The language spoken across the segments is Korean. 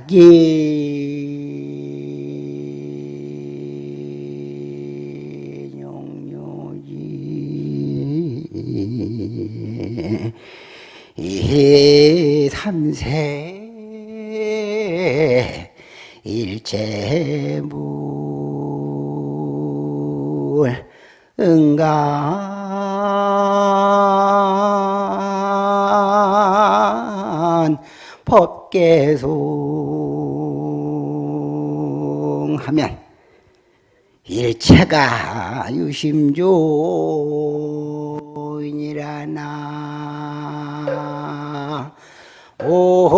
야기 용료지 이 삼세 일체 일체가 유심조이니라나. 오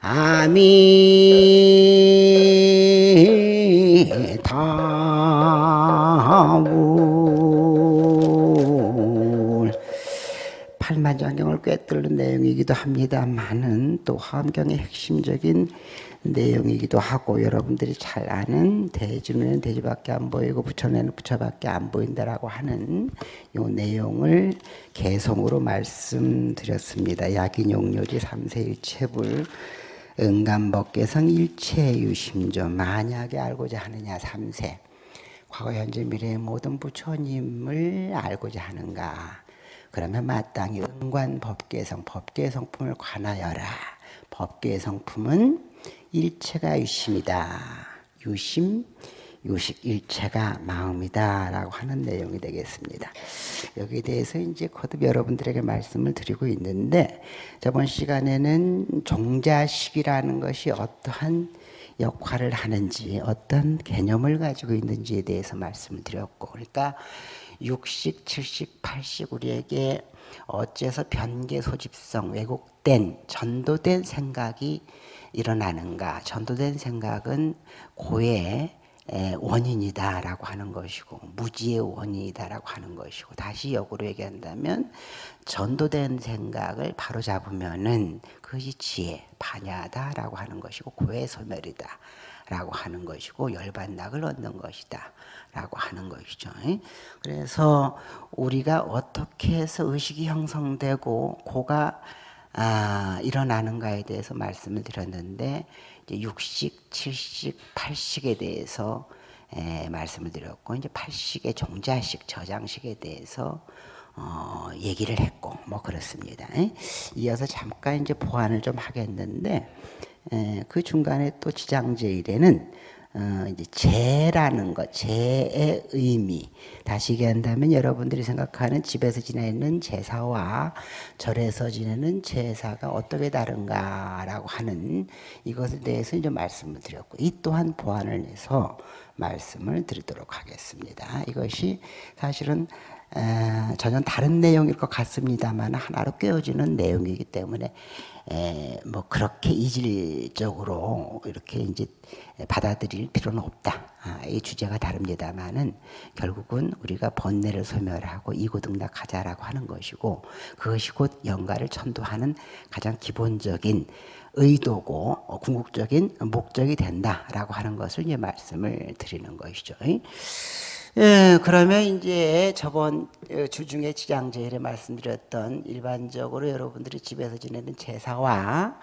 아미타불. 팔만장경을 꿰뚫는 내용이기도 합니다만은 또 화엄경의 핵심적인 내용이기도 하고 여러분들이 잘 아는 대주는 대주밖에 안 보이고 부처는 부처밖에 안 보인다라고 하는 이 내용을 개성으로 말씀드렸습니다. 약인용료지 삼세일체불 응감법계성 일체유심조. 만약에 알고자 하느냐 삼세. 과거 현재 미래의 모든 부처님을 알고자 하는가? 그러면 마땅히 응관 법계성 법계성품을 관하여라 법계성품은 일체가 유심이다 유심 유식 일체가 마음이다 라고 하는 내용이 되겠습니다. 여기에 대해서 이제 거듭 여러분들에게 말씀을 드리고 있는데 저번 시간에는 종자식이라는 것이 어떠한 역할을 하는지 어떤 개념을 가지고 있는지에 대해서 말씀을 드렸고 그러니까 육식, 칠식, 팔식 우리에게 어째서 변계 소집성 왜곡된 전도된 생각이 일어나는가? 전도된 생각은 고의 원인이다라고 하는 것이고 무지의 원인이다라고 하는 것이고 다시 역으로 얘기한다면 전도된 생각을 바로 잡으면은 그것이 지혜 반야다라고 하는 것이고 고의 소멸이다 라고 하는 것이고 열반낙을 얻는 것이다. 라고 하는 것이죠. 그래서 우리가 어떻게 해서 의식이 형성되고 고가 아, 일어나는가에 대해서 말씀을 드렸는데 육식, 칠식, 팔식에 대해서 에, 말씀을 드렸고 이제 팔식의 종자식, 저장식에 대해서 어, 얘기를 했고 뭐 그렇습니다. 에? 이어서 잠깐 이제 보완을 좀 하겠는데 에, 그 중간에 또 지장제일에는 어, 이제 제라는 것, 제의 의미. 다시 얘기한다면 여러분들이 생각하는 집에서 지내는 제사와 절에서 지내는 제사가 어떻게 다른가라고 하는 이것에 대해서 이제 말씀을 드렸고, 이 또한 보완을 해서 말씀을 드리도록 하겠습니다. 이것이 사실은 에, 전혀 다른 내용일 것 같습니다만 하나로 꿰어지는 내용이기 때문에 에, 뭐 그렇게 이질적으로 이렇게 이제 받아들일 필요는 없다. 아, 이 주제가 다릅니다만은 결국은 우리가 번뇌를 소멸하고 이고등락하자라고 하는 것이고 그것이 곧 영가를 천도하는 가장 기본적인 의도고 어, 궁극적인 목적이 된다라고 하는 것을 이제 말씀을 드리는 것이죠. 예, 그러면 이제 저번 어, 주중에 지장제일에 말씀드렸던 일반적으로 여러분들이 집에서 지내는 제사와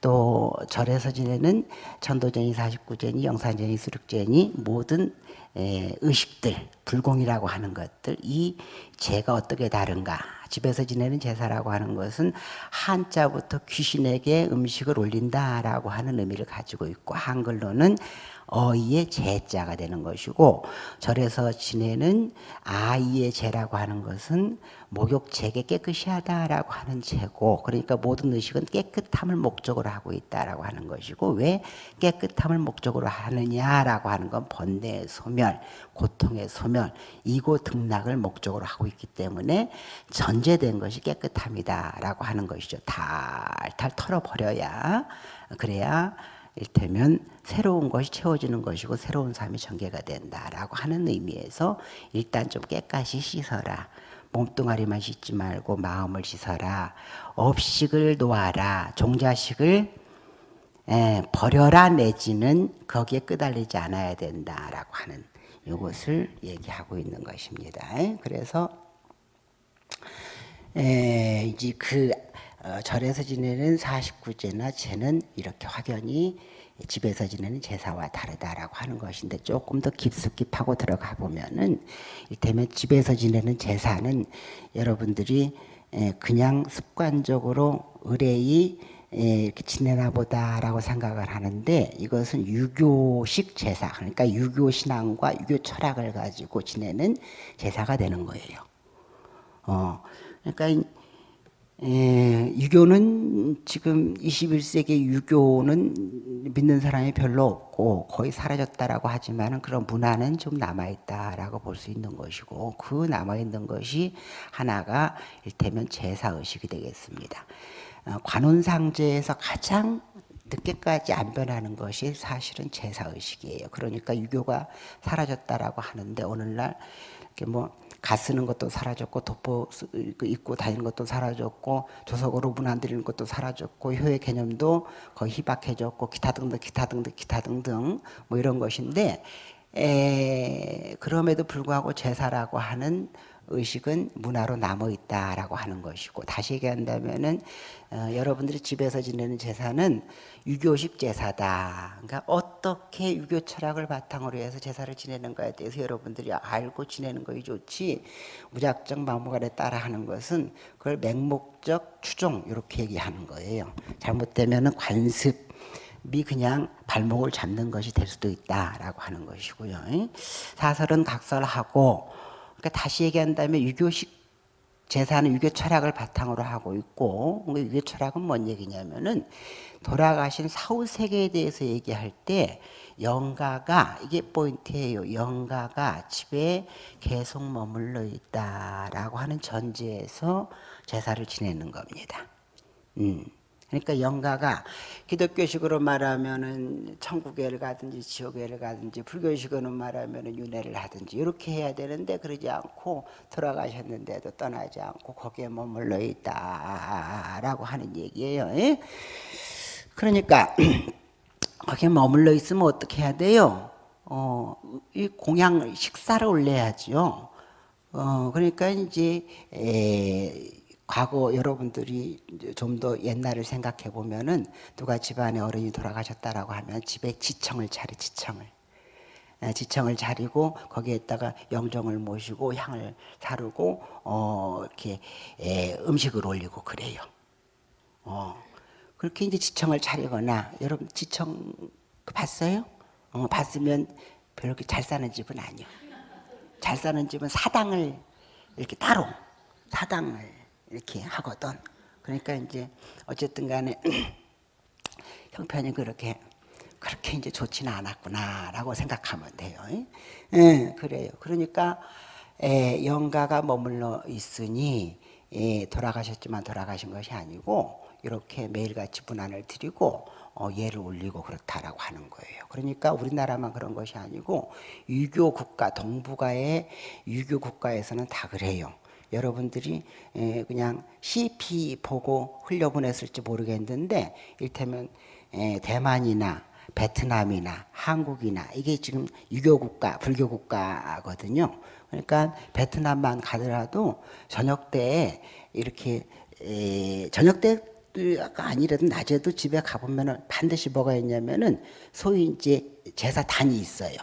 또 절에서 지내는 천도제니, 사십구제니, 영산제니, 수륙제니 모든 에, 의식들, 불공이라고 하는 것들 이 제가 어떻게 다른가? 집에서 지내는 제사라고 하는 것은 한자부터 귀신에게 음식을 올린다라고 하는 의미를 가지고 있고 한글로는 어이의 제자가 되는 것이고 절에서 지내는 아이의 제라고 하는 것은 목욕제게 깨끗이 하다라고 하는 제고 그러니까 모든 의식은 깨끗함을 목적으로 하고 있다라고 하는 것이고 왜 깨끗함을 목적으로 하느냐라고 하는 건 번뇌의 소멸 고통의 소멸 이고 등락을 목적으로 하고 있기 때문에 전제된 것이 깨끗함이다라고 하는 것이죠. 탈탈 털어버려야 그래야 일테면 새로운 것이 채워지는 것이고 새로운 삶이 전개가 된다라고 하는 의미에서 일단 좀 깨끗이 씻어라. 몸뚱아리만 씻지 말고 마음을 씻어라. 업식을 놓아라. 종자식을 에, 버려라 내지는 거기에 끄달리지 않아야 된다라고 하는 이것을 얘기하고 있는 것입니다. 그래서 에, 이제 그 어, 절에서 지내는 49제나 제는 이렇게 확연히 집에서 지내는 제사와 다르다라고 하는 것인데 조금 더 깊숙이 파고 들어가 보면은 이를테면 집에서 지내는 제사는 여러분들이 그냥 습관적으로 의뢰이 이렇게 지내나 보다라고 생각을 하는데 이것은 유교식 제사 그러니까 유교 신앙과 유교 철학을 가지고 지내는 제사가 되는 거예요. 어, 그러니까 에, 유교는 지금 21세기 유교는 믿는 사람이 별로 없고 거의 사라졌다라고 하지만 그런 문화는 좀 남아있다라고 볼 수 있는 것이고 그 남아있는 것이 하나가 일테면 제사의식이 되겠습니다. 어, 관혼상제에서 가장 늦게까지 안 변하는 것이 사실은 제사의식이에요. 그러니까 유교가 사라졌다라고 하는데 오늘날 이렇게 뭐 가 쓰는 것도 사라졌고 돋보 그 입고 다니는 것도 사라졌고 조석으로 문안 들리는 것도 사라졌고 효의 개념도 거의 희박해졌고 기타 등등 기타 등등 기타 등등 뭐 이런 것인데 에, 그럼에도 불구하고 제사라고 하는 의식은 문화로 남아 있다라고 하는 것이고 다시 얘기한다면은 어, 여러분들이 집에서 지내는 제사는 유교식 제사다. 그러니까 어떻게 유교 철학을 바탕으로 해서 제사를 지내는가에 대해서 여러분들이 알고 지내는 것이 좋지 무작정 막무가내 따라 하는 것은 그걸 맹목적 추종 이렇게 얘기하는 거예요. 잘못되면은 관습 이 그냥 발목을 잡는 것이 될 수도 있다라고 하는 것이고요. 사설은 각설하고 그러니까 다시 얘기한다면 유교식 제사는 유교 철학을 바탕으로 하고 있고 유교 철학은 뭔 얘기냐면은 돌아가신 사후 세계에 대해서 얘기할 때 영가가 이게 포인트예요. 영가가 집에 계속 머물러 있다라고 하는 전제에서 제사를 지내는 겁니다. 음. 그러니까 영가가 기독교식으로 말하면은 천국에를 가든지 지옥에를 가든지 불교식으로 말하면은 윤회를 하든지 이렇게 해야 되는데 그러지 않고 돌아가셨는데도 떠나지 않고 거기에 머물러 있다라고 하는 얘기예요. 예? 그러니까 거기에 머물러 있으면 어떻게 해야 돼요? 어, 이 공양 식사를 올려야죠. 어, 그러니까 이제 에, 과거 여러분들이 좀 더 옛날을 생각해 보면은 누가 집안에 어른이 돌아가셨다라고 하면 집에 지청을 차리 지청을 지청을 차리고 거기에다가 영정을 모시고 향을 사르고 어 이렇게 에, 음식을 올리고 그래요. 어 그렇게 이제 지청을 차리거나 여러분 지청 봤어요? 어 봤으면 별로 잘 사는 집은 아니요. 잘 사는 집은 사당을 이렇게 따로 사당을 이렇게 하거든. 그러니까 이제 어쨌든 간에 형편이 그렇게 그렇게 이제 좋지는 않았구나라고 생각하면 돼요. 예, 그래요. 그러니까 에, 영가가 머물러 있으니 예, 돌아가셨지만 돌아가신 것이 아니고 이렇게 매일같이 분안을 드리고 어, 예를 올리고 그렇다라고 하는 거예요. 그러니까 우리나라만 그런 것이 아니고 유교 국가 동북아의 유교 국가에서는 다 그래요. 여러분들이 그냥 CP 보고 흘려보냈을지 모르겠는데 일테면 대만이나 베트남이나 한국이나 이게 지금 유교 국가, 불교 국가거든요. 그러니까 베트남만 가더라도 저녁 때 이렇게 저녁 때가 아니라도 낮에도 집에 가보면은 반드시 뭐가 있냐면은 소위 이제 제사단이 있어요.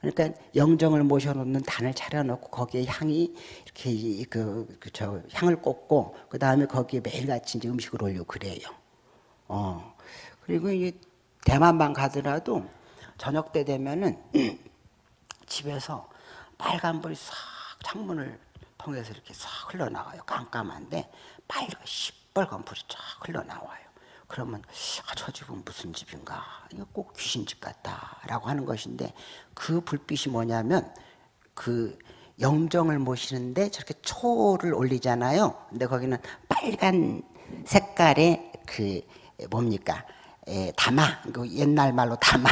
그러니까 영정을 모셔놓는 단을 차려놓고 거기에 향이 이렇게 그, 그, 저, 향을 꽂고, 그 다음에 거기에 매일같이 이제 음식을 올려 그래요. 어. 그리고 이 대만만 가더라도 저녁 때 되면은 집에서 빨간 불이 싹 창문을 통해서 이렇게 싹 흘러나와요. 깜깜한데 빨간 시뻘건 불이 쫙 흘러나와요. 그러면 아, 저 집은 무슨 집인가? 이거 꼭 귀신집 같다라고 하는 것인데 그 불빛이 뭐냐면 그 영정을 모시는데 저렇게 초를 올리잖아요. 근데 거기는 빨간 색깔의 그 뭡니까? 에, 다마. 그 옛날 말로 다마.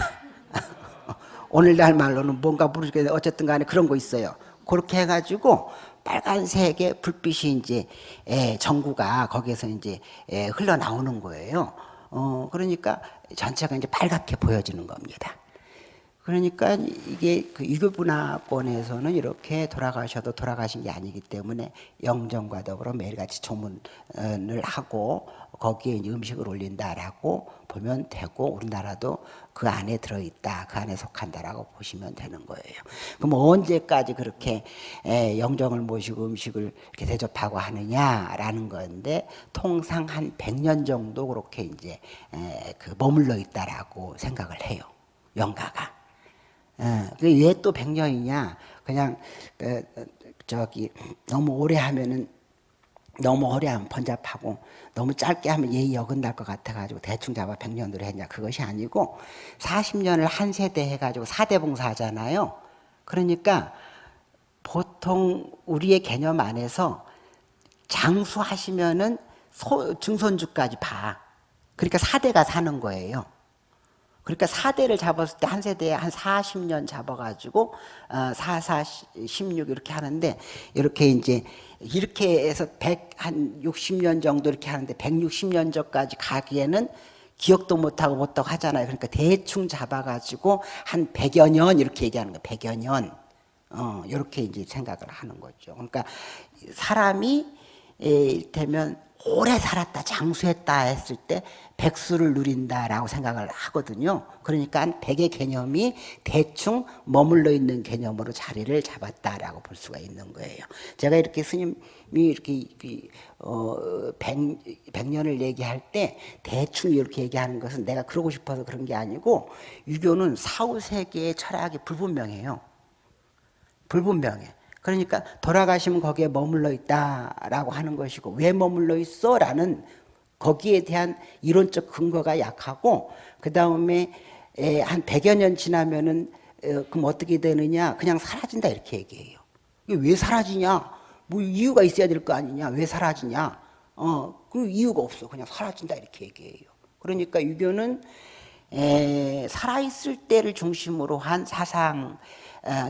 오늘날 말로는 뭔가 모르겠는데 어쨌든 간에 그런 거 있어요. 그렇게 해가지고 빨간색의 불빛이 이제 에, 전구가 거기에서 이제 에, 흘러나오는 거예요. 어, 그러니까 전체가 이제 빨갛게 보여지는 겁니다. 그러니까 이게 그 유교문화권에서는 이렇게 돌아가셔도 돌아가신 게 아니기 때문에 영정과 더불어 매일같이 조문을 하고 거기에 음식을 올린다라고 보면 되고 우리나라도 그 안에 들어있다, 그 안에 속한다라고 보시면 되는 거예요. 그럼 언제까지 그렇게 영정을 모시고 음식을 이렇게 대접하고 하느냐라는 건데 통상 한 100년 정도 그렇게 이제 그 머물러 있다라고 생각을 해요. 영가가. 예, 왜또 100년이냐? 그냥 그, 저기 너무 오래 하면은 너무 오래 하면 번잡하고 너무 짧게 하면 예의 어긋날 것 같아가지고 대충 잡아 100년으로 했냐. 그것이 아니고 40년을 한 세대 해가지고 4대 봉사하잖아요. 그러니까 보통 우리의 개념 안에서 장수하시면은 소, 증손주까지 봐. 그러니까 4대가 사는 거예요 그러니까 4대를 잡았을 때 한 세대에 한 40년 잡아가지고 어, 4, 4, 16 이렇게 하는데 이렇게 이제 이렇게 해서 100, 한 60년 정도 이렇게 하는데 160년 전까지 가기에는 기억도 못하고 못하고 하잖아요. 그러니까 대충 잡아가지고 한 100여 년 이렇게 얘기하는 거예요. 100여 년. 어, 이렇게 이제 생각을 하는 거죠. 그러니까 사람이 되면 오래 살았다, 장수했다 했을 때 백수를 누린다라고 생각을 하거든요. 그러니까 백의 개념이 대충 머물러 있는 개념으로 자리를 잡았다라고 볼 수가 있는 거예요. 제가 이렇게 스님이 이렇게 어, 백, 백년을 얘기할 때 대충 이렇게 얘기하는 것은 내가 그러고 싶어서 그런 게 아니고 유교는 사후세계의 철학이 불분명해요. 불분명해. 그러니까 돌아가시면 거기에 머물러 있다라고 하는 것이고 왜 머물러 있어? 라는 거기에 대한 이론적 근거가 약하고 그 다음에 한 100여 년 지나면은 그럼 어떻게 되느냐? 그냥 사라진다. 이렇게 얘기해요 왜 사라지냐? 뭐 이유가 있어야 될 거 아니냐? 왜 사라지냐? 어, 그 이유가 없어. 그냥 사라진다. 이렇게 얘기해요. 그러니까 유교는 살아있을 때를 중심으로 한 사상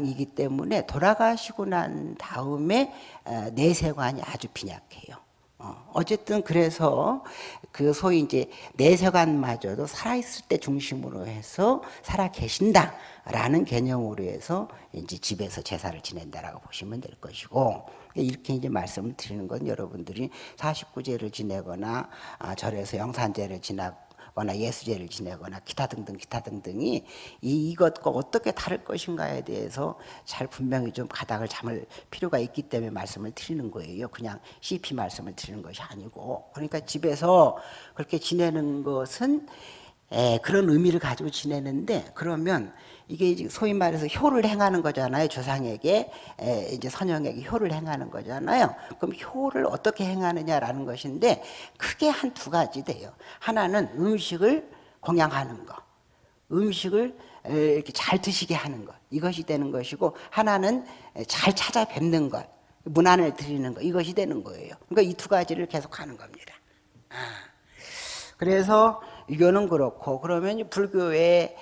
이기 때문에 돌아가시고 난 다음에 어, 내세관이 아주 빈약해요. 어, 어쨌든 그래서 그 소위 이제 내세관마저도 살아있을 때 중심으로 해서 살아 계신다라는 개념으로 해서 이제 집에서 제사를 지낸다라고 보시면 될 것이고 이렇게 이제 말씀을 드리는 건 여러분들이 49제를 지내거나 아, 절에서 영산제를 지나 거나 예수제를 지내거나 기타 등등 기타 등등이 이, 이것과 어떻게 다를 것인가에 대해서 잘 분명히 좀 가닥을 잡을 필요가 있기 때문에 말씀을 드리는 거예요. 그냥 CP 말씀을 드리는 것이 아니고 그러니까 집에서 그렇게 지내는 것은 에, 그런 의미를 가지고 지내는데 그러면 이게 소위 말해서 효를 행하는 거잖아요. 조상에게 에, 이제 선영에게 효를 행하는 거잖아요. 그럼 효를 어떻게 행하느냐라는 것인데 크게 한 두 가지 돼요. 하나는 음식을 공양하는 거. 음식을 이렇게 잘 드시게 하는 것. 이것이 되는 것이고 하나는 잘 찾아뵙는 것. 문안을 드리는 것. 이것이 되는 거예요. 그러니까 이 두 가지를 계속 하는 겁니다. 아. 그래서 이거는 그렇고 그러면 불교의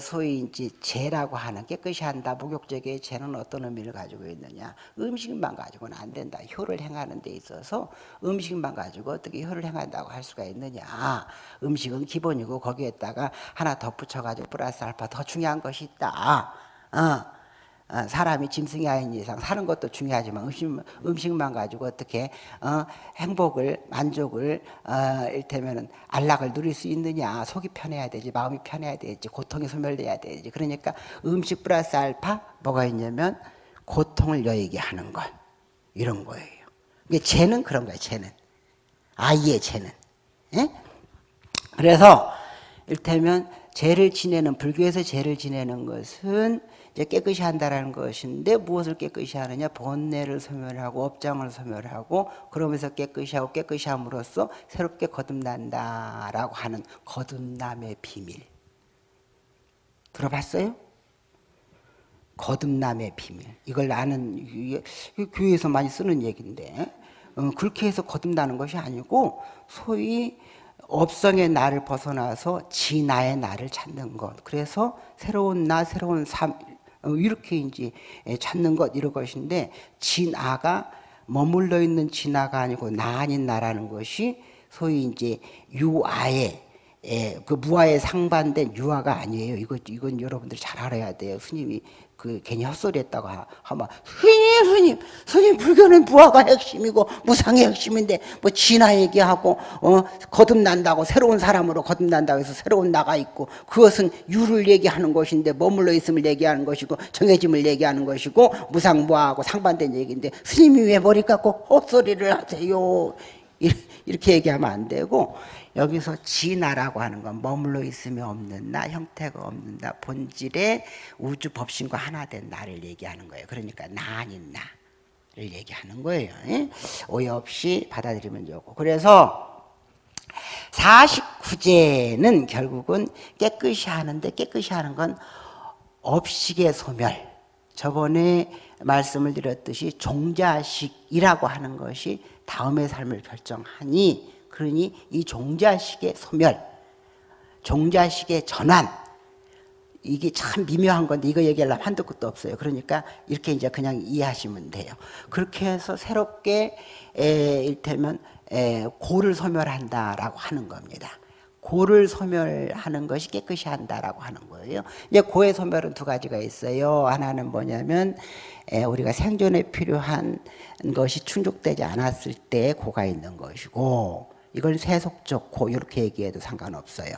소위 이제 죄라고 하는 깨끗이 한다. 목욕제계의 죄는 어떤 의미를 가지고 있느냐. 음식만 가지고는 안 된다. 효를 행하는 데 있어서 음식만 가지고 어떻게 효를 행한다고 할 수가 있느냐. 음식은 기본이고 거기에다가 하나 덧붙여 가지고 플러스 알파 더 중요한 것이 있다. 어. 어, 사람이 짐승이 아닌 이상 사는 것도 중요하지만 음식, 음식만 가지고 어떻게 어, 행복을 만족을 어, 일테면 안락을 누릴 수 있느냐. 속이 편해야 되지 마음이 편해야 되지 고통이 소멸돼야 되지. 그러니까 음식 플러스 알파 뭐가 있냐면 고통을 여의게 하는 것. 이런 거예요. 이게 죄는 그런 거예요 죄는. 아이의 죄는. 예? 그래서 일테면 죄를 지내는 불교에서 죄를 지내는 것은 이제 깨끗이 한다라는 것인데 무엇을 깨끗이 하느냐? 본내를 소멸하고 업장을 소멸하고 그러면서 깨끗이 하고 깨끗이 함으로써 새롭게 거듭난다라고 하는 거듭남의 비밀. 들어봤어요? 거듭남의 비밀. 이걸 아는 교회에서 많이 쓰는 얘기인데 어, 그렇게 해서 거듭나는 것이 아니고 소위 업성의 나를 벗어나서 지 나의 나를 찾는 것. 그래서 새로운 나 새로운 삶 어, 이렇게 이제 찾는 것 이런 것인데 진아가 머물러 있는 진아가 아니고 나 아닌 나라는 것이 소위 이제 유아의 예, 그 무화에 상반된 유화가 아니에요. 이거 이건 여러분들이 잘 알아야 돼요. 스님이 그 괜히 헛소리했다고 하면 스님 스님 스님 불교는 무화가 핵심이고 무상이 핵심인데 뭐 진화 얘기하고 어 거듭난다고 새로운 사람으로 거듭난다고 해서 새로운 나가 있고 그것은 유를 얘기하는 것인데 머물러 있음을 얘기하는 것이고 정해짐을 얘기하는 것이고 무상무화하고 상반된 얘기인데 스님이 왜 머리 깎고 헛소리를 하세요 이렇게 얘기하면 안 되고 여기서 진화라고 하는 건 머물러 있으면 없는 나, 형태가 없는 나, 본질의 우주 법신과 하나 된 나를 얘기하는 거예요. 그러니까 나 아닌 나를 얘기하는 거예요. 오해 없이 받아들이면 좋고. 그래서 49제는 결국은 깨끗이 하는데 깨끗이 하는 건 업식의 소멸. 저번에 말씀을 드렸듯이 종자식이라고 하는 것이 다음의 삶을 결정하니 그러니 이 종자식의 소멸, 종자식의 전환 이게 참 미묘한 건데 이거 얘기하려면 한도 끝도 없어요. 그러니까 이렇게 이제 그냥 이해하시면 돼요. 그렇게 해서 새롭게 에, 일테면 에, 고를 소멸한다라고 하는 겁니다. 고를 소멸하는 것이 깨끗이 한다라고 하는 거예요. 이제 고의 소멸은 두 가지가 있어요. 하나는 뭐냐면 에, 우리가 생존에 필요한 것이 충족되지 않았을 때 고가 있는 것이고 이걸 세속적 고 이렇게 얘기해도 상관없어요.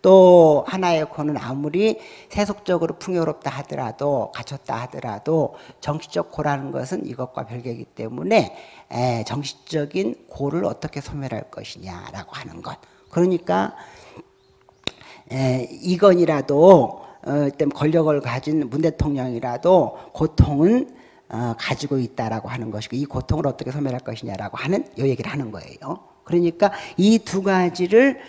또 하나의 고는 아무리 세속적으로 풍요롭다 하더라도 갖췄다 하더라도 정치적 고라는 것은 이것과 별개이기 때문에 에, 정치적인 고를 어떻게 소멸할 것이냐라고 하는 것. 그러니까 에, 이건이라도 어, 권력을 가진 문 대통령이라도 고통은 어, 가지고 있다라고 하는 것이고 이 고통을 어떻게 소멸할 것이냐라고 하는 이 얘기를 하는 거예요. 그러니까 이 두 가지를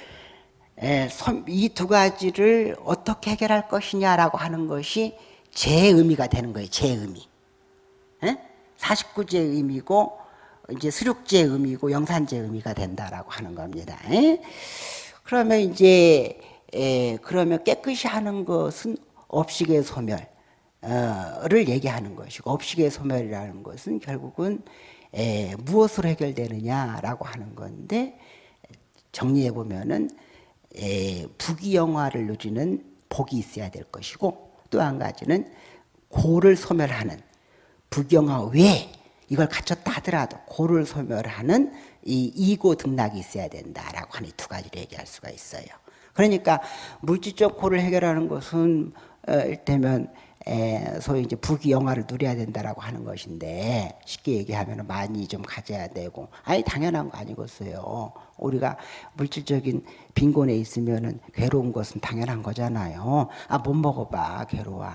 이 두 가지를 어떻게 해결할 것이냐라고 하는 것이 제 의미가 되는 거예요. 제 의미. 49제 의미고 이제 수륙제 의미고 영산제 의미가 된다라고 하는 겁니다. 그러면 이제 그러면 깨끗이 하는 것은 업식의 소멸을 얘기하는 것이고 업식의 소멸이라는 것은 결국은 에, 무엇으로 해결되느냐라고 하는 건데 정리해 보면은 에, 부귀영화를 누리는 복이 있어야 될 것이고 또 한 가지는 고를 소멸하는 부귀영화 외에 이걸 갖췄다 하더라도 고를 소멸하는 이 이고 등락이 있어야 된다라고 하는 두 가지를 얘기할 수가 있어요. 그러니까 물질적 고를 해결하는 것은 어, 에, 소위 이제 부귀영화를 누려야 된다라고 하는 것인데 쉽게 얘기하면 많이 좀 가져야 되고 아니 당연한 거 아니겠어요. 우리가 물질적인 빈곤에 있으면은 괴로운 것은 당연한 거잖아요. 아 못 먹어봐 괴로워.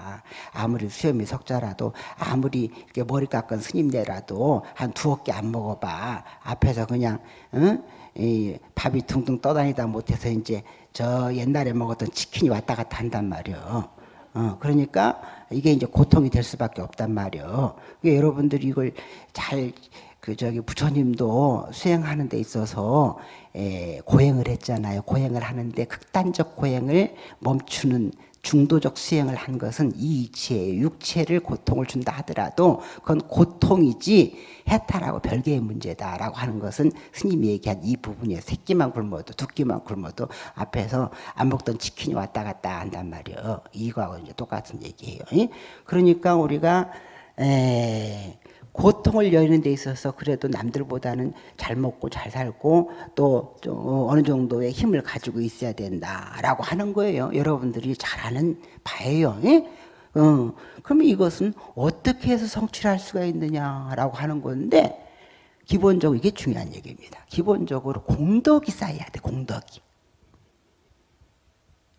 아무리 수염이 석자라도 아무리 머리 깎은 스님네라도 한 두어 개 안 먹어봐. 앞에서 그냥 응? 이 밥이 둥둥 떠다니다 못해서 이제 저 옛날에 먹었던 치킨이 왔다 갔다 한단 말이요. 어, 그러니까 이게 이제 고통이 될 수밖에 없단 말이요. 그러니까 여러분들이 이걸 잘, 그, 저기, 부처님도 수행하는 데 있어서, 에, 고행을 했잖아요. 고행을 하는데 극단적 고행을 멈추는 중도적 수행을 한 것은 이 이체, 육체를 고통을 준다 하더라도 그건 고통이지 해탈하고 별개의 문제다라고 하는 것은 스님이 얘기한 이 부분이에요. 새끼만 굶어도 두 끼만 굶어도 앞에서 안 먹던 치킨이 왔다 갔다 한단 말이에요. 이거하고 이제 똑같은 얘기예요. 그러니까 우리가 에, 고통을 여는 데 있어서 그래도 남들보다는 잘 먹고 잘 살고 또 어느 정도의 힘을 가지고 있어야 된다라고 하는 거예요. 여러분들이 잘 아는 바예요. 예? 어, 그러면 이것은 어떻게 해서 성취를 할 수가 있느냐라고 하는 건데 기본적으로 이게 중요한 얘기입니다. 기본적으로 공덕이 쌓여야 돼. 공덕이.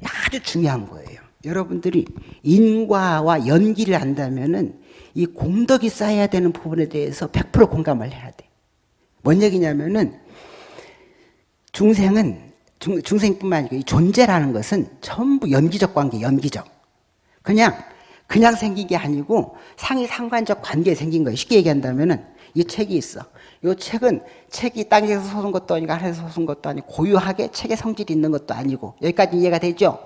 아주 중요한 거예요. 여러분들이 인과와 연기를 한다면은 이 공덕이 쌓여야 되는 부분에 대해서 100% 공감을 해야 돼. 뭔 얘기냐면은 중생은 중, 중생뿐만 아니고 이 존재라는 것은 전부 연기적 관계, 연기적. 그냥 그냥 생긴 게 아니고 상이 상관적 관계에 생긴 거예요. 쉽게 얘기한다면은 이 책이 있어. 이 책은 책이 땅에서 솟은 것도 아니고 하늘에서 솟은 것도 아니고 고유하게 책의 성질이 있는 것도 아니고 여기까지 이해가 되죠?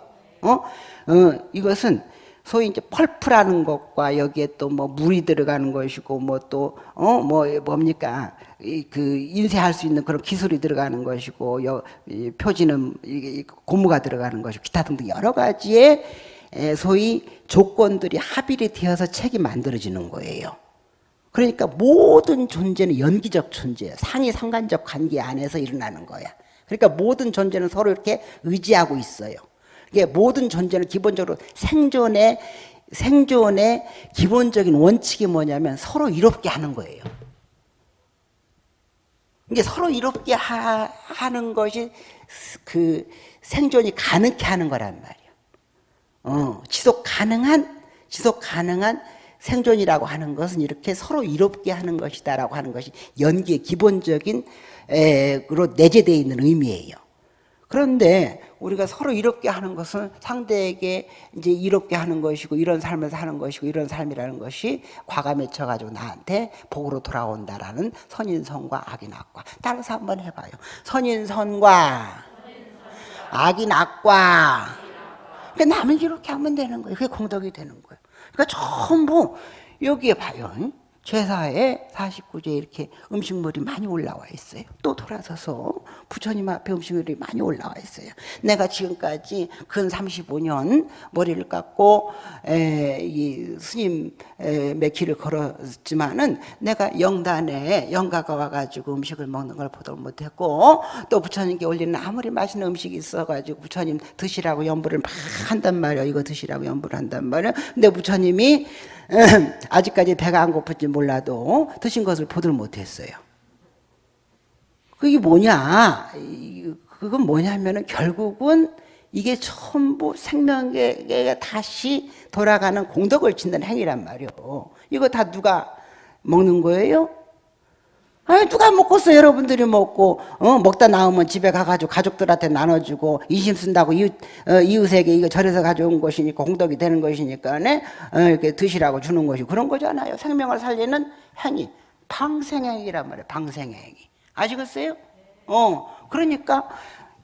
어? 어 이것은 소위 이제 펄프라는 것과 여기에 또 뭐 물이 들어가는 것이고 뭐 또 어 뭐 뭡니까 그 인쇄할 수 있는 그런 기술이 들어가는 것이고 여, 표지는 고무가 들어가는 것이고 기타 등등 여러 가지의 소위 조건들이 합일이 되어서 책이 만들어지는 거예요. 그러니까 모든 존재는 연기적 존재예요. 상이 상관적 관계 안에서 일어나는 거야. 그러니까 모든 존재는 서로 이렇게 의지하고 있어요. 이게 모든 존재는 기본적으로 생존의 생존의 기본적인 원칙이 뭐냐면 서로 이롭게 하는 거예요. 이게 서로 이롭게 하, 는 것이 그 생존이 가능케 하는 거란 말이에요. 어, 지속 가능한 지속 가능한 생존이라고 하는 것은 이렇게 서로 이롭게 하는 것이다라고 하는 것이 연기의 기본적인 에로 내재되어 있는 의미예요. 그런데 우리가 서로 이롭게 하는 것은 상대에게 이제 이롭게 하는 것이고 이런 삶을 사는 것이고 이런 삶이라는 것이 과가 맺혀가지고 나한테 복으로 돌아온다라는 선인선과 악인 악과 따라서 한번 해봐요. 선인선과 악인 악과 그러니까 남을 이렇게 하면 되는 거예요. 그게 공덕이 되는 거예요. 그러니까 전부 여기에 봐요. 제사에 49제 이렇게 음식물이 많이 올라와 있어요. 또 돌아서서 부처님 앞에 음식물이 많이 올라와 있어요. 내가 지금까지 근 35년 머리를 깎고 에, 이 스님 몇 길을 걸었지만은 내가 영단에 영가가 와가지고 음식을 먹는 걸 보도 못했고 또 부처님께 올리는 아무리 맛있는 음식이 있어가지고 부처님 드시라고 연부를 막 한단 말이야. 이거 드시라고 연부를 한단 말이야. 근데 부처님이 아직까지 배가 안 고픈지 몰라도 드신 것을 보들 못했어요. 그게 뭐냐? 그건 뭐냐면은 결국은 이게 전부 생명계가 다시 돌아가는 공덕을 짓는 행위란 말이요. 이거 다 누가 먹는 거예요? 아니 누가 먹겠어? 여러분들이 먹고 어, 먹다 나오면 집에 가가지고 가족들한테 나눠주고 이심 쓴다고 이웃, 어, 이웃에게 이거 절에서 가져온 것이니까 공덕이 되는 것이니까 네? 어, 이렇게 드시라고 주는 것이 그런 거잖아요. 생명을 살리는 행위. 방생행위란 말이에요. 방생행위. 아시겠어요? 어. 그러니까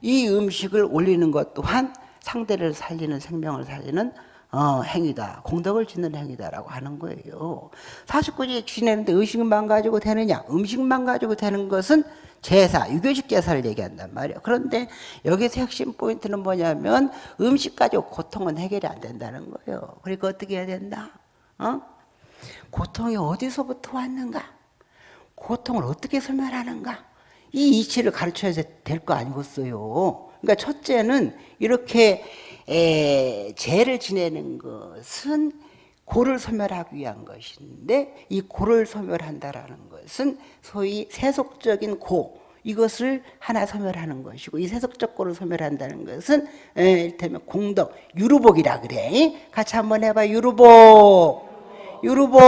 이 음식을 올리는 것 또한 상대를 살리는 생명을 살리는 어, 행위다. 공덕을 짓는 행위다라고 하는 거예요. 49제 지내는데 의식만 가지고 되느냐? 음식만 가지고 되는 것은 제사, 유교식 제사를 얘기한단 말이에요. 그런데 여기서 핵심 포인트는 뭐냐면 음식 가지고 고통은 해결이 안 된다는 거예요. 그러니까 어떻게 해야 된다? 어? 고통이 어디서부터 왔는가? 고통을 어떻게 설명하는가? 이 이치를 가르쳐야 될 거 아니겠어요. 그러니까 첫째는 이렇게 에, 죄를 지내는 것은 고를 소멸하기 위한 것인데 이 고를 소멸한다라는 것은 소위 세속적인 고 이것을 하나 소멸하는 것이고 이 세속적 고를 소멸한다는 것은 에, 일테면 공덕 유루복이라 그래. 같이 한번 해봐. 유루복. 유루복.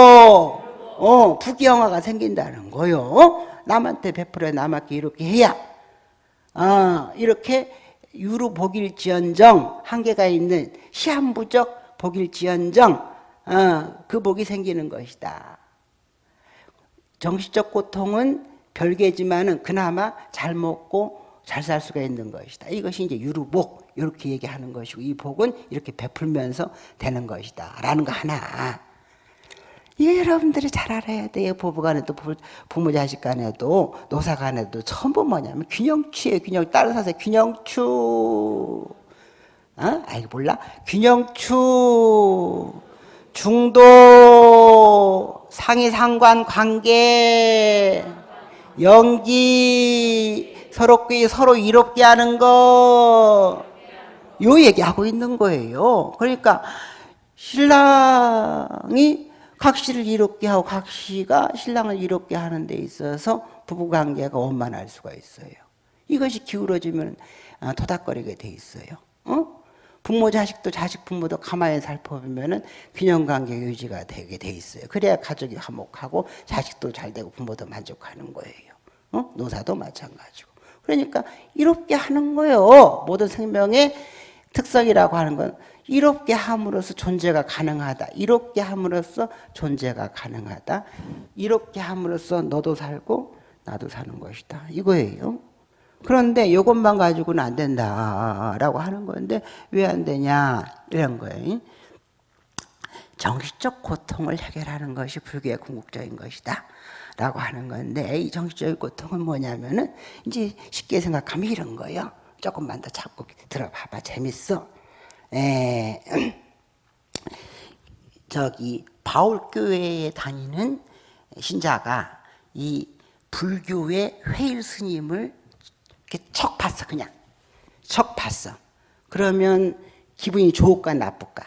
어 부귀영화가 생긴다는 거요. 남한테 베풀어 남한테 이렇게 해야. 아 이렇게 유루 복일지언정 한계가 있는 시한부적 복일지언정 어, 그 복이 생기는 것이다. 정신적 고통은 별개지만은 그나마 잘 먹고 잘 살 수가 있는 것이다. 이것이 이제 유루복 이렇게 얘기하는 것이고 이 복은 이렇게 베풀면서 되는 것이다. 라는 거 하나. 이게 여러분들이 잘 알아야 돼요. 부부간에도 부모 자식 간에도 노사 간에도 전부 뭐냐면 균형추예요. 균형 다른 사세 균형추. 어? 아이 몰라? 균형추. 중도 상위 상관 관계 연기 서로 서로 이롭게 하는 거. 요 얘기하고 있는 거예요. 그러니까 신랑이 각시를 이롭게 하고 각시가 신랑을 이롭게 하는 데 있어서 부부관계가 원만할 수가 있어요. 이것이 기울어지면 아, 토닥거리게 돼 있어요. 어? 부모 자식도 자식 부모도 가만히 살펴보면 균형관계 유지가 되게 돼 있어요. 그래야 가족이 화목하고 자식도 잘 되고 부모도 만족하는 거예요. 어? 노사도 마찬가지고. 그러니까 이롭게 하는 거예요. 모든 생명의 특성이라고 하는 건 이롭게 함으로써 존재가 가능하다. 이롭게 함으로써 존재가 가능하다. 이롭게 함으로써 너도 살고 나도 사는 것이다. 이거예요. 그런데 이것만 가지고는 안 된다라고 하는 건데 왜 안 되냐 이런 거예요. 정신적 고통을 해결하는 것이 불교의 궁극적인 것이다. 라고 하는 건데 이 정신적인 고통은 뭐냐면은 이제 쉽게 생각하면 이런 거예요. 조금만 더 잡고 들어봐봐 재밌어. 에, 저기 바울교회에 다니는 신자가 이 불교의 회일 스님을 이렇게 척 봤어 그냥 척 봤어. 그러면 기분이 좋을까 나쁠까?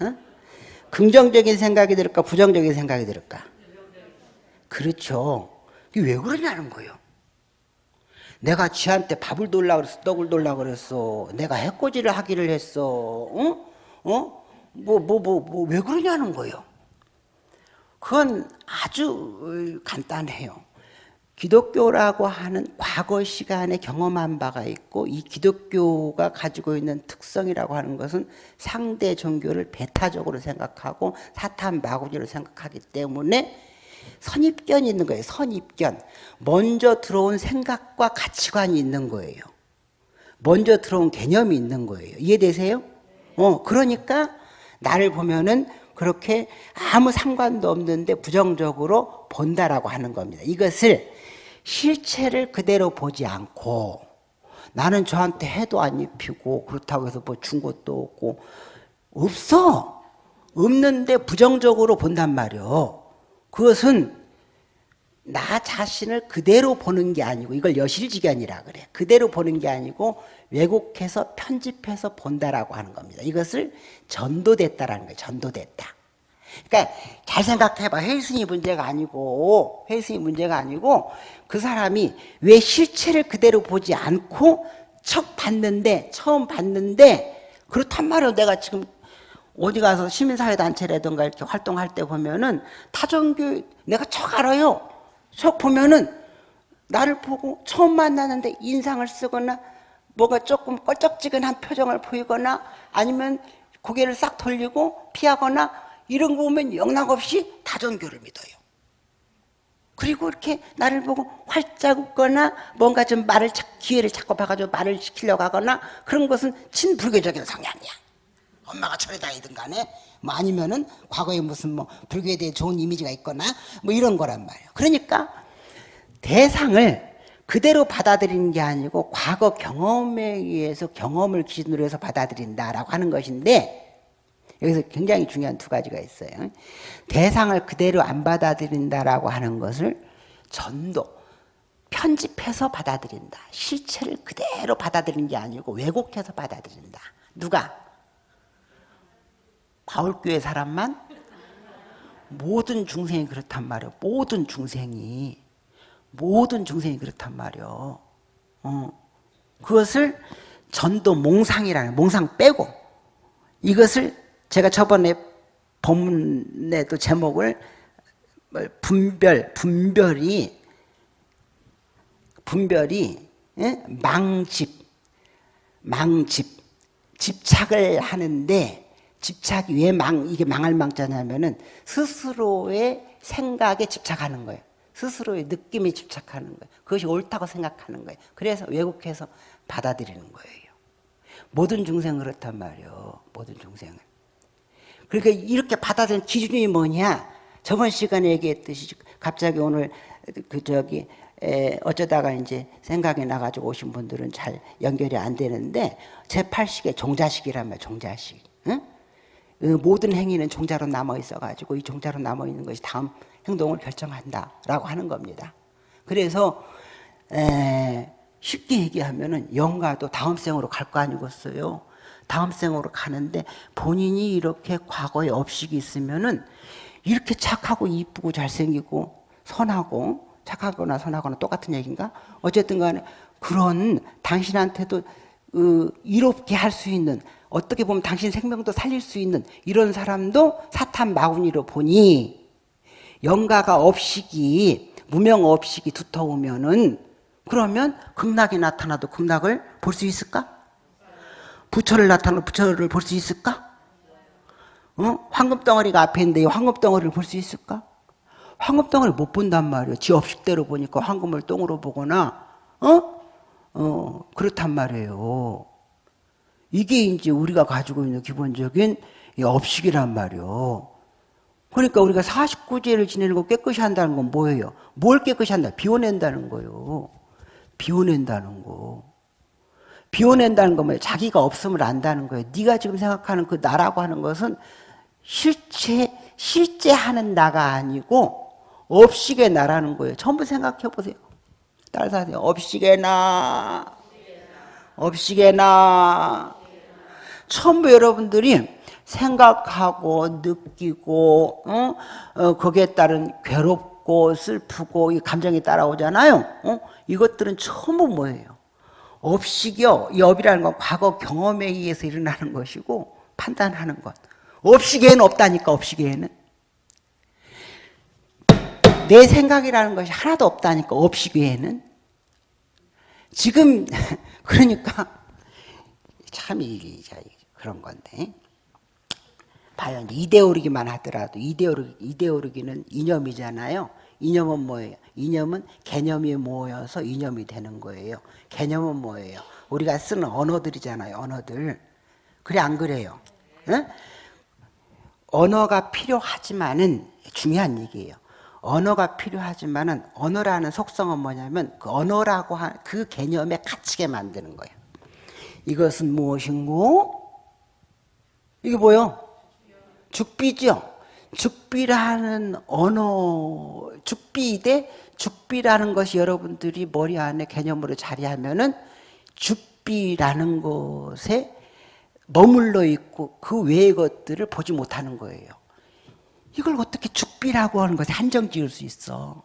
어? 긍정적인 생각이 들을까 부정적인 생각이 들을까? 그렇죠. 왜 그러냐는 거예요. 내가 지한테 밥을 돌라 그랬어, 떡을 돌라 그랬어. 내가 해코지를 하기를 했어. 어? 어? 뭐, 뭐, 뭐, 뭐, 왜 그러냐는 거예요. 그건 아주 간단해요. 기독교라고 하는 과거 시간에 경험한 바가 있고 이 기독교가 가지고 있는 특성이라고 하는 것은 상대 종교를 배타적으로 생각하고 사탄 마구지로 생각하기 때문에 선입견이 있는 거예요. 선입견. 먼저 들어온 생각과 가치관이 있는 거예요. 먼저 들어온 개념이 있는 거예요. 이해되세요? 어, 그러니까 나를 보면은 그렇게 아무 상관도 없는데 부정적으로 본다라고 하는 겁니다. 이것을 실체를 그대로 보지 않고 나는 저한테 해도 안 입히고 그렇다고 해서 뭐 준 것도 없고 없어. 없는데 부정적으로 본단 말이요. 그것은 나 자신을 그대로 보는 게 아니고 이걸 여실지견이라 그래. 그대로 보는 게 아니고 왜곡해서 편집해서 본다라고 하는 겁니다. 이것을 전도됐다라는 거예요. 전도됐다. 그러니까 잘 생각해봐. 헬스이 문제가 아니고 헬스이 문제가 아니고 그 사람이 왜 실체를 그대로 보지 않고 척 봤는데 처음 봤는데 그렇단 말이야. 내가 지금 어디 가서 시민사회단체라든가 이렇게 활동할 때 보면은 타종교 내가 척 알아요. 척 보면은 나를 보고 처음 만나는데 인상을 쓰거나 뭐가 조금 껄쩍지근한 표정을 보이거나 아니면 고개를 싹 돌리고 피하거나 이런 거 보면 영락없이 다종교를 믿어요. 그리고 이렇게 나를 보고 활짝 웃거나 뭔가 좀 말을 기회를 찾고 봐가지고 말을 시키려고 하거나 그런 것은 친불교적인 성향이야. 엄마가 절에 다니든 간에 뭐 아니면은 과거에 무슨 뭐 불교에 대해 좋은 이미지가 있거나 뭐 이런 거란 말이에요. 그러니까 대상을 그대로 받아들이는 게 아니고 과거 경험에 의해서 경험을 기준으로 해서 받아들인다라고 하는 것인데 여기서 굉장히 중요한 두 가지가 있어요. 대상을 그대로 안 받아들인다라고 하는 것을 전도, 편집해서 받아들인다. 실체를 그대로 받아들이는 게 아니고 왜곡해서 받아들인다. 누가? 바울교회 사람만? 모든 중생이 그렇단 말이에요. 모든 중생이. 모든 중생이 그렇단 말이에요. 어. 그것을 전도 몽상이라는, 몽상 빼고, 이것을 제가 저번에 본문에도 제목을 뭐 분별, 분별이, 분별이, 예? 망집, 망집, 집착을 하는데, 집착이 왜 망, 이게 망할 망자냐면은 스스로의 생각에 집착하는 거예요. 스스로의 느낌에 집착하는 거예요. 그것이 옳다고 생각하는 거예요. 그래서 왜곡해서 받아들이는 거예요. 모든 중생은 그렇단 말이에요. 모든 중생은. 그러니까 이렇게 받아들이는 기준이 뭐냐? 저번 시간에 얘기했듯이 갑자기 오늘 그 저기 에 어쩌다가 이제 생각이 나가지고 오신 분들은 잘 연결이 안 되는데 제8식의 종자식이란 말이에요. 종자식. 응? 그 모든 행위는 종자로 남아 있어가지고 이 종자로 남아 있는 것이 다음 행동을 결정한다라고 하는 겁니다. 그래서 에 쉽게 얘기하면은 영가도 다음 생으로 갈 거 아니겠어요? 다음 생으로 가는데 본인이 이렇게 과거에 업식이 있으면은 이렇게 착하고 이쁘고 잘생기고 선하고 착하거나 선하거나 똑같은 얘기인가? 어쨌든 간에 그런 당신한테도 어, 이롭게 할 수 있는 어떻게 보면 당신 생명도 살릴 수 있는 이런 사람도 사탄 마구니로 보니 영가가 업식이 무명 업식이 두터우면은 그러면 극락이 나타나도 극락을 볼 수 있을까? 부처를 나타나도 부처를 볼 수 있을까? 어? 황금 덩어리가 앞에 있는데 황금 덩어리를 볼 수 있을까? 황금 덩어리 못 본단 말이에요. 지 업식대로 보니까 황금을 똥으로 보거나 어? 어, 그렇단 말이에요. 이게 이제 우리가 가지고 있는 기본적인 이 업식이란 말이요. 그러니까 우리가 49제를 지내는 거 깨끗이 한다는 건 뭐예요? 뭘 깨끗이 한다? 비워낸다는 거요. 비워낸다는 거. 비워낸다는 건 뭐예요? 자기가 없음을 안다는 거예요. 네가 지금 생각하는 그 나라고 하는 것은 실체, 실제 하는 나가 아니고 업식의 나라는 거예요. 전부 생각해 보세요. 따라서 하세요. 업식의 나. 업식의 나. 전부 여러분들이 생각하고 느끼고 어? 어, 거기에 따른 괴롭고 슬프고 이 감정이 따라오잖아요. 어? 이것들은 전부 뭐예요? 업식이요. 이 업이라는 건 과거 경험에 의해서 일어나는 것이고 판단하는 것. 업식에는 없다니까 업식에는. 내 생각이라는 것이 하나도 없다니까 업식 외에는. 지금 그러니까 참 이게 그런 건데. 봐요. 이데오르기만 하더라도 이데오르기, 이데오르기는 이념이잖아요. 이념은 뭐예요? 이념은 개념이 모여서 이념이 되는 거예요. 개념은 뭐예요? 우리가 쓰는 언어들이잖아요. 언어들. 그래 안 그래요? 응? 언어가 필요하지만은 중요한 얘기예요. 언어가 필요하지만은 언어라는 속성은 뭐냐면 그 언어라고 한 그 개념에 갇히게 만드는 거예요. 이것은 무엇인고? 이게 뭐요? 죽비죠. 죽비라는 언어, 죽비대 죽비라는 것이 여러분들이 머리 안에 개념으로 자리하면은 죽비라는 것에 머물러 있고 그 외의 것들을 보지 못하는 거예요. 이걸 어떻게 죽비라고 하는 것에 한정 지을 수 있어?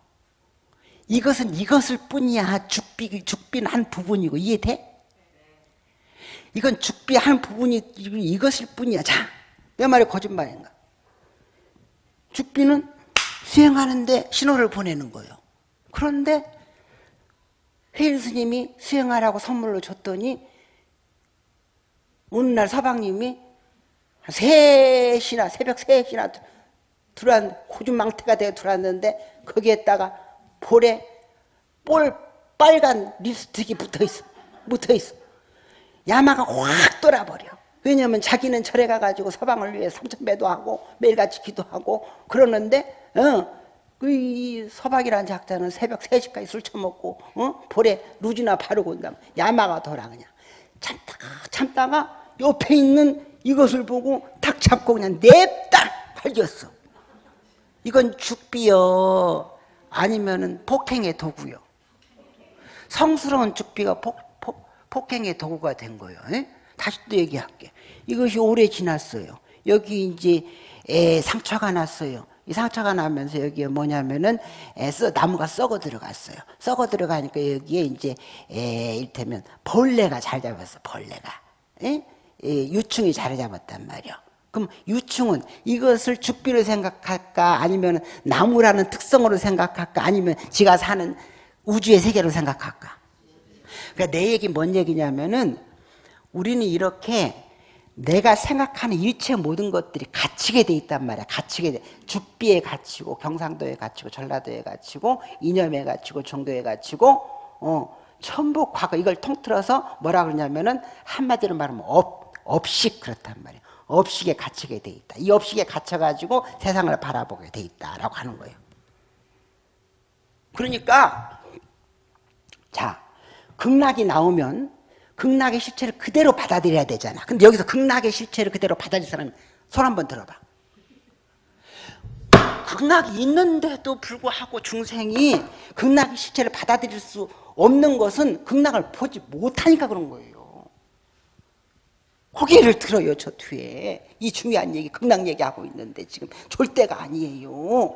이것은 이것을 뿐이야. 죽비, 죽비는 한 부분이고 이해돼? 이건 죽비 한 부분이 이것일 뿐이야. 자, 내 말이 거짓말인가? 죽비는 수행하는데 신호를 보내는 거예요. 그런데 회일 스님이 수행하라고 선물로 줬더니 어느 날 서방님이 3시나 새벽 3시나 들어왔 호주망태가 되어 들어왔는데 거기에다가 볼에 볼 빨간 립스틱이 붙어있어 붙어있어. 야마가 확 돌아버려. 왜냐하면 자기는 절에 가가지고 서방을 위해 삼천배도 하고 매일같이 기도하고 그러는데 어, 그 서방이라는 작자는 새벽 3시까지 술 처먹고 어? 볼에 루지나 바르고 온다면 야마가 돌아 그냥. 참다가 참다가 옆에 있는 이것을 보고 탁 잡고 그냥 냅다 발겼어 이건 죽비요 아니면은 폭행의 도구요 성스러운 죽비가 폭, 폭, 폭 행의 도구가 된 거예요 에? 다시 또 얘기할게. 이것이 오래 지났어요. 여기 이제 에, 상처가 났어요. 이 상처가 나면서 여기에 뭐냐면은 에, 써, 나무가 썩어 들어갔어요. 썩어 들어가니까 여기에 이제 에, 일테면 벌레가 잘 잡았어. 벌레가 에? 에, 유충이 잘 잡았단 말이야. 그럼 유충은 이것을 죽비로 생각할까 아니면 나무라는 특성으로 생각할까 아니면 지가 사는 우주의 세계로 생각할까? 그러니까 내 얘기 뭔 얘기냐면은 우리는 이렇게 내가 생각하는 일체 모든 것들이 갇히게 돼 있단 말이야. 갇히게 돼. 죽비에 갇히고 경상도에 갇히고 전라도에 갇히고 이념에 갇히고 종교에 갇히고 어, 전부 과거 이걸 통틀어서 뭐라 그러냐면은 한마디로 말하면 업, 업식 그렇단 말이야. 업식에 갇히게 돼 있다. 이 업식에 갇혀가지고 세상을 바라보게 돼 있다라고 하는 거예요. 그러니까 자 극락이 나오면 극락의 실체를 그대로 받아들여야 되잖아. 근데 여기서 극락의 실체를 그대로 받아들일 사람 손 한번 들어봐. 극락이 있는데도 불구하고 중생이 극락의 실체를 받아들일 수 없는 것은 극락을 보지 못하니까 그런 거예요. 고개를 들어요, 저 뒤에. 이 중요한 얘기, 극락 얘기하고 있는데 지금 졸 때가 아니에요.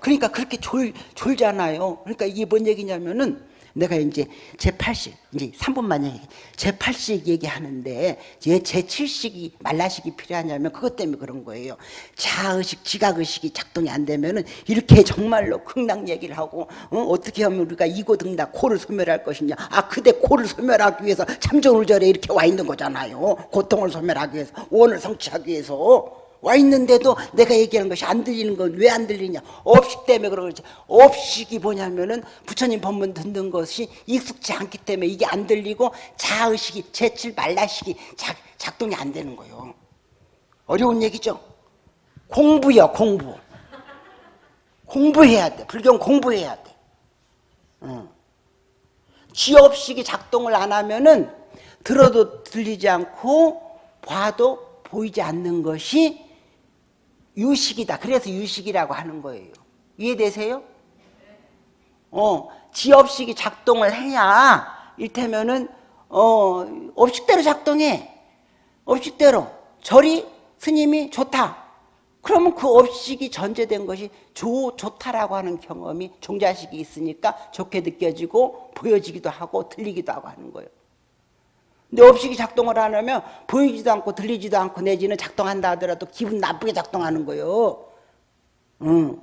그러니까 그렇게 졸, 졸잖아요. 그러니까 이게 뭔 얘기냐면은 내가 이제 제8식, 이제 3분만 얘기, 제8식 얘기하는데 왜 제7식이 말라식이 필요하냐면 그것 때문에 그런 거예요. 자의식, 지각의식이 작동이 안 되면은 이렇게 정말로 극락 얘기를 하고 어? 떻게 하면 우리가 이고등락 코를 소멸할 것이냐. 아, 그대 코를 소멸하기 위해서 참정을절에 이렇게 와 있는 거잖아요. 고통을 소멸하기 위해서, 원을 성취하기 위해서. 와 있는데도 내가 얘기하는 것이 안 들리는 건 왜 안 들리냐? 업식 때문에 그런 거지. 업식이 뭐냐면은 부처님 법문 듣는 것이 익숙지 않기 때문에 이게 안 들리고 자의식이, 제칠 말라식이 작, 작동이 안 되는 거예요. 어려운 얘기죠. 공부요, 공부. 공부해야 돼. 불경 공부해야 돼. 응. 취업식이 작동을 안 하면은 들어도 들리지 않고 봐도 보이지 않는 것이 유식이다. 그래서 유식이라고 하는 거예요. 이해되세요? 어, 지업식이 작동을 해야 일테면은 어, 업식대로 작동해. 업식대로 절이 스님이 좋다. 그러면 그 업식이 전제된 것이 좋, 좋다라고 하는 경험이 종자식이 있으니까 좋게 느껴지고 보여지기도 하고 들리기도 하고 하는 거예요. 근데 업식이 작동을 안 하면 보이지도 않고 들리지도 않고 내지는 작동한다 하더라도 기분 나쁘게 작동하는 거예요. 응.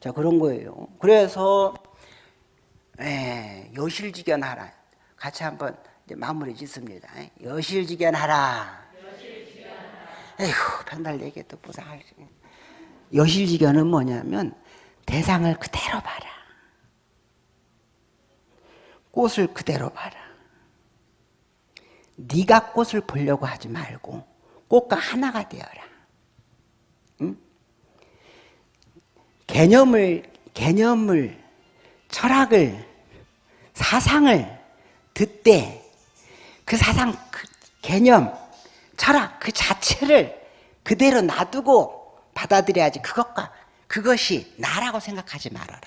자, 그런 거예요. 그래서, 에, 여실지견하라. 같이 한번 마무리 짓습니다. 여실지견하라. 에휴, 편달 얘기 또 무사 여실지견은 뭐냐면 대상을 그대로 봐라. 꽃을 그대로 봐라. 네가 꽃을 보려고 하지 말고 꽃과 하나가 되어라. 응? 개념을 개념을 철학을 사상을 듣되 그 사상 그 개념 철학 그 자체를 그대로 놔두고 받아들여야지 그것과 그것이 나라고 생각하지 말아라.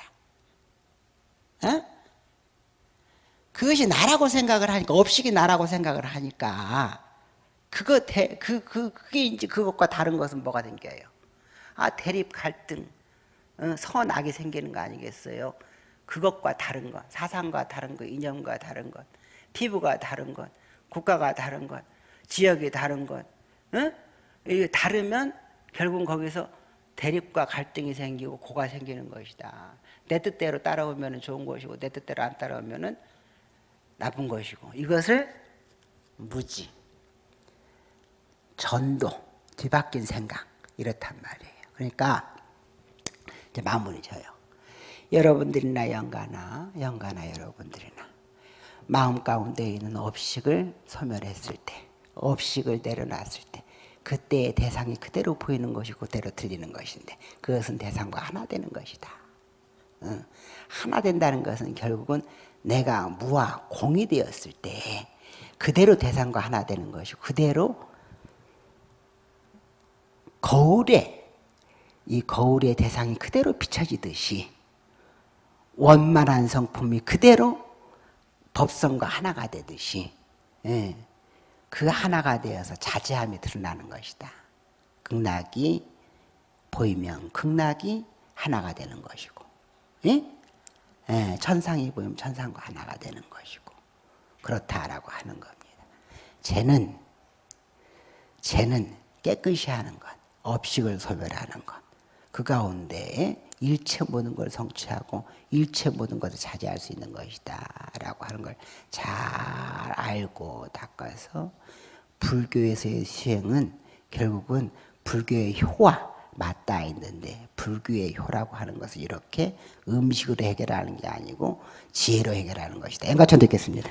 어? 그것이 나라고 생각을 하니까 업식이 나라고 생각을 하니까 그거 대, 그, 그, 그게 이제 그것과 다른 것은 뭐가 생겨요? 아 대립 갈등 어, 선악이 생기는 거 아니겠어요? 그것과 다른 것 사상과 다른 것 이념과 다른 것 피부가 다른 것 국가가 다른 것 지역이 다른 것 어? 이게 다르면 결국 거기서 대립과 갈등이 생기고 고가 생기는 것이다 내 뜻대로 따라오면 좋은 것이고 내 뜻대로 안 따라오면 나쁜 것이고 이것을 무지, 전도, 뒤바뀐 생각 이렇단 말이에요. 그러니까 이제 마무리 져요. 여러분들이나 영가나 영가나 여러분들이나 마음 가운데 있는 업식을 소멸했을 때 업식을 내려놨을 때 그때의 대상이 그대로 보이는 것이고 그대로 들리는 것인데 그것은 대상과 하나 되는 것이다. 응. 하나 된다는 것은 결국은 내가 무와 공이 되었을 때 그대로 대상과 하나 되는 것이고 그대로 거울에 이 거울의 대상이 그대로 비춰지듯이 원만한 성품이 그대로 법성과 하나가 되듯이 예, 그 하나가 되어서 자제함이 드러나는 것이다. 극락이 보이면 극락이 하나가 되는 것이고 예? 예, 천상이 보이면 천상과 하나가 되는 것이고 그렇다라고 하는 겁니다. 죄는 죄는 깨끗이 하는 것, 업식을 소멸하는 것. 그 가운데 일체 모든 걸 성취하고 일체 모든 것을 차지할 수 있는 것이다 라고 하는 걸 잘 알고 닦아서 불교에서의 수행은 결국은 불교의 효와 맞닿아 있는데 불교의 효라고 하는 것은 이렇게 음식으로 해결하는 게 아니고 지혜로 해결하는 것이다. 엔가천 듣겠습니다.